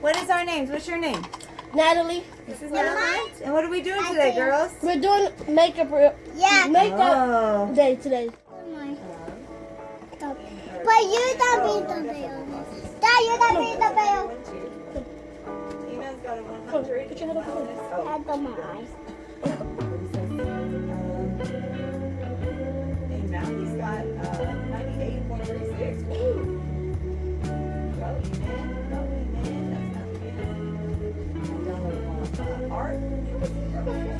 What is our names? What's your name? Natalie. This is Natalie. And what are we doing today, girls? We're doing makeup Yeah. makeup Oh. day today. But you don't be the bill. Dad, you don't be the bill. Tina's got a Oh, 100. put your head up. Oh. Had the my eyes. Go,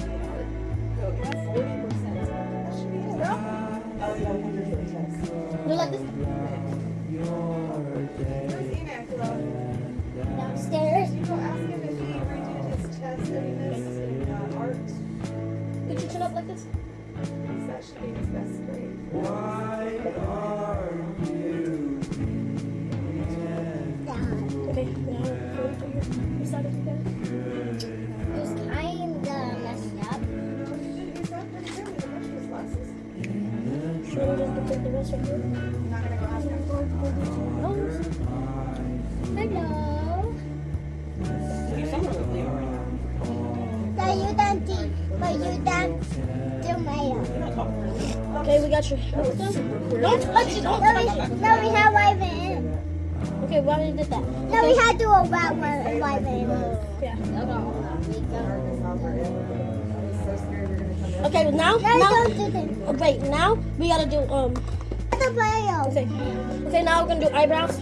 Should we just take the rest of your I'm not gonna go ask him. nose? Hello. You're somewhere with Leo right now. Dad, you don't do, but you don't do mayo. Okay, we got your nose. Don't touch it. Don't No, touch we, it. no, we have white in. Okay, we already did that. No, we had to do a white one, white in. Yeah. Okay, now, No, now, don't do this. wait, now we gotta do, um, The okay. Okay, now we're gonna do eyebrows.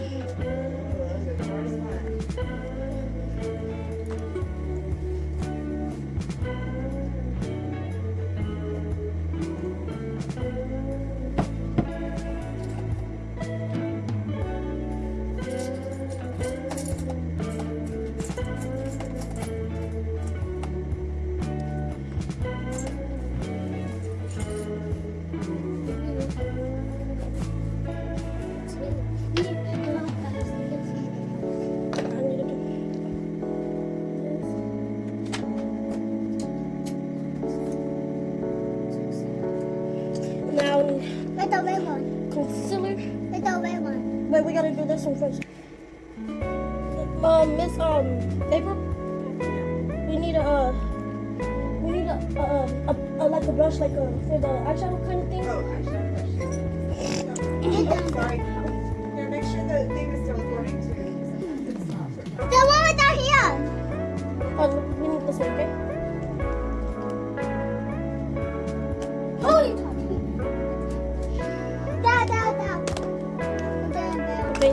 Wait, the red one. concealer. Wait, the red one. Wait, we gotta do this one first. Um, Miss um April, we need a uh, we need a, uh, a, a like a brush like a for the eyeshadow kind of thing. Oh, eyeshadow brush. Sorry. Here, make sure the thing is still recording too. It's not. The one with the here. Oh, we need this one, okay?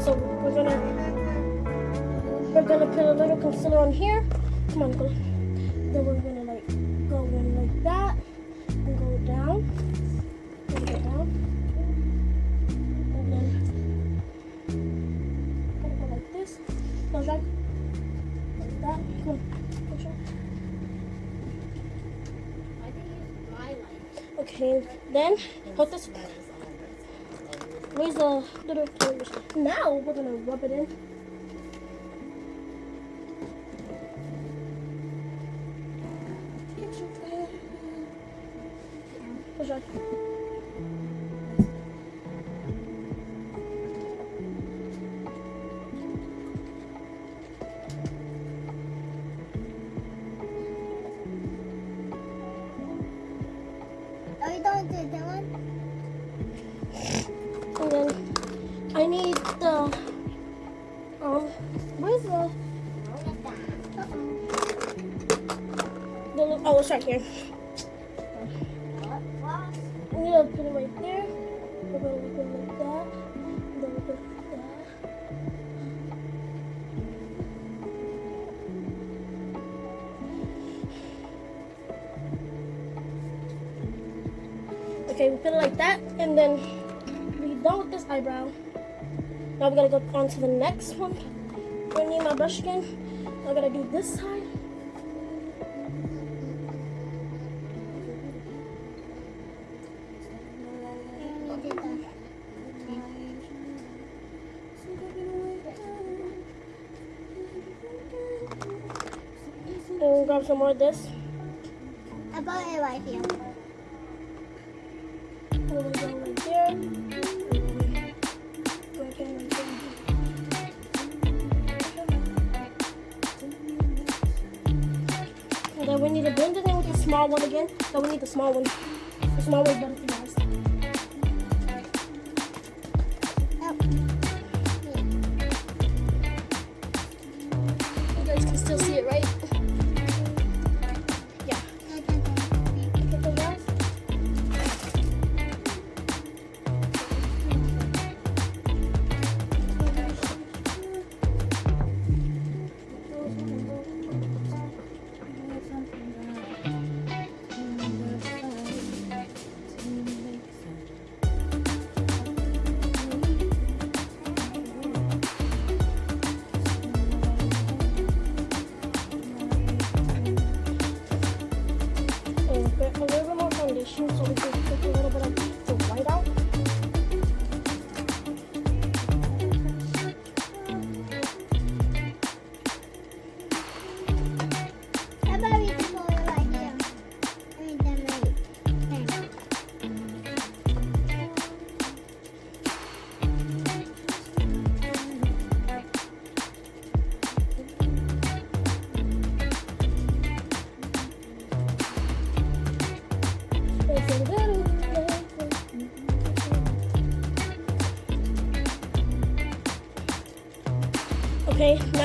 So we're gonna we're gonna put a little concealer on here. Come on, go. Then we're gonna like go in like that and go down. And go down. And then gotta go like this. No, like like that. Come on, push it. Okay, then hold this. Where's the little fingers? Now we're gonna rub it in. Push on. Oh it's right here. I'm gonna put it right there. We're gonna put it like that. And then we're gonna put that. Okay, we put it like that, and then we done with this eyebrow. Now we're gonna go on to the next one. I'm gonna need my brush again. I'm gonna do this side. want some more of this? About it right here. And then we need to blend it in with the small one again. So we need the small one. The small one's better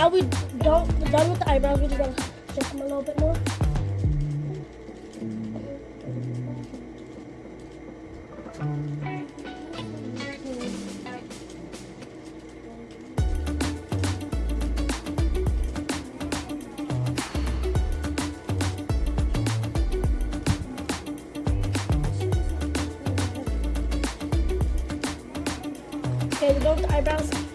now we don't we're done with the eyebrows. We just gotta shape them a little bit more. Okay, we're with the eyebrows.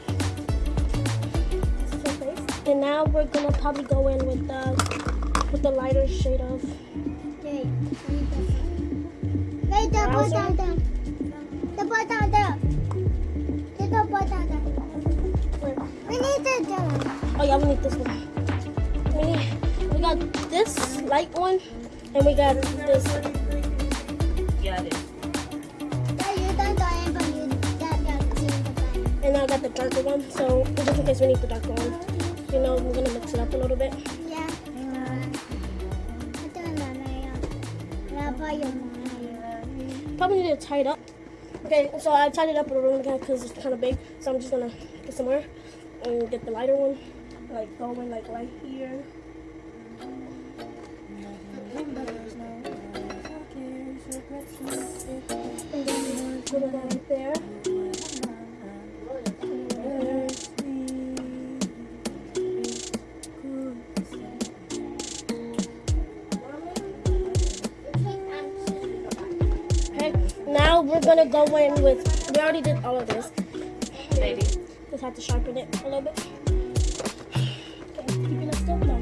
This is her face. And now we're gonna probably go in with the with the lighter shade of Wait, wait, the boy down there. The boy down there. There's the boy down there. We need to do Oh yeah, we need this one. We need, we got this light one, and we got this. Yeah, it is. So you don't do it, but you got the change the. And I got the darker one, so just in case we need the darker one, you know, we're gonna mix it up a little bit. Yeah. Ito na na yan. Wala pa yung mga yun. Probably need to tie it up. Okay, so I tied it up a little bit because it's kind of big, so I'm just gonna get some more and get the lighter one, like going like right here. And then put it right there. Gonna go in with, we already did all of this. Maybe. Just have to sharpen it a little bit. Okay, keep it still no.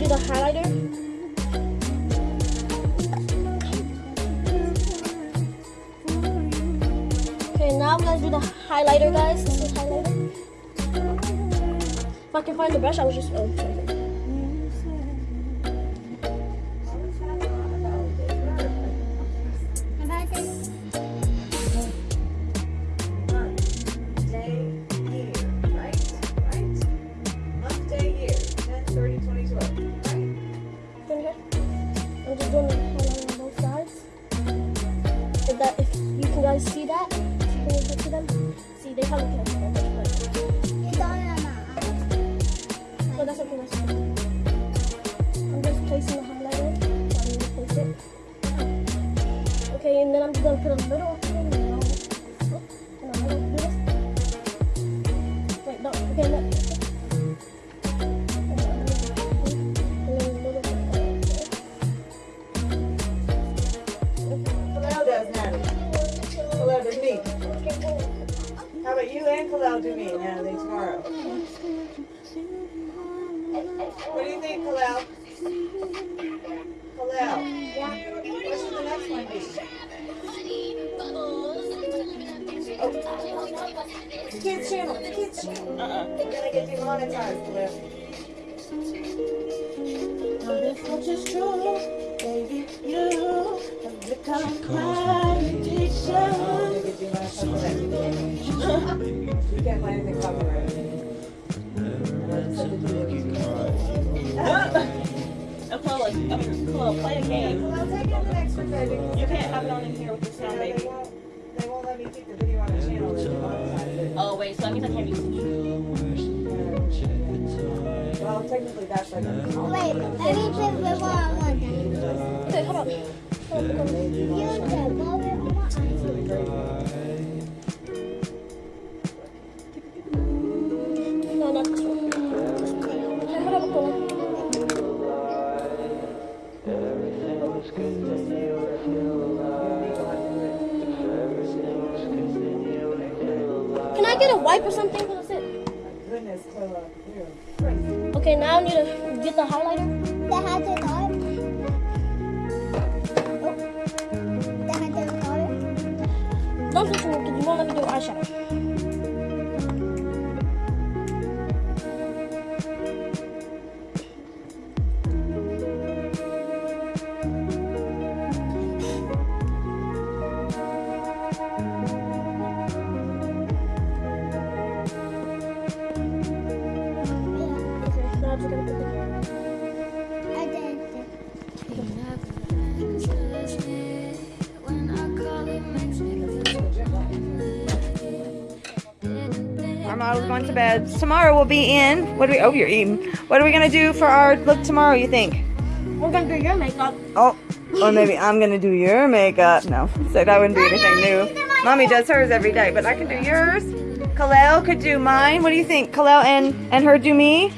Do the highlighter. Okay, now I'm gonna do the highlighter, guys. This is highlighter. If I can find the brush, I was just. Oh, sorry. Put a little thing, and I'm gonna this. Wait, no, okay, no. Little. How about you and Kalel do me, Natalie, tomorrow? What do you think, Kalel? Kalel? What should the next one be? Kids channel, kids channel. Uh-uh. We're gonna get demonetized, Kalel. Now this much is true, baby. You have become my addiction. Can't find anything copyrighted. Apollo, Apollo, play a game. You can't have it on in here with the sound, they baby. won't, they won't let me keep the video on the channel. Oh, wait, so that means I can't use it. Well, technically, that's like a. Wait, let me put the ball on one. Okay, hold on. Hold on, hold on. You can blow it on my get a wipe or something? That's it. Goodness, Kayla, you're. Okay, now I need to get the highlighter. They had to know it. Oh. They had to know it. Don't touch me because you won't let me do eyeshadow. Going to bed. Tomorrow we'll be in. What do we? Oh, you're eating. What are we gonna do for our look tomorrow? You think? We're gonna do your makeup. Oh, or maybe I'm gonna do your makeup. No, so that wouldn't be anything new. Mommy does hers every day, but I can do yours. Kalel could do mine. What do you think? Kalel and and her do me.